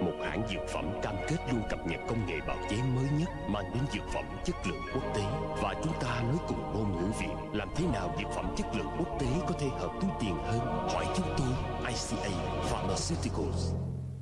Một hãng dược phẩm cam kết luôn cập nhật công nghệ bào chế mới nhất Mang đến dược phẩm chất lượng quốc tế. Và chúng ta nói cùng ngôn ngữ Việt, Làm thế nào dược phẩm chất lượng quốc tế có thể hợp túi tiền hơn? Hỏi chúng tôi ICA Pharmaceuticals.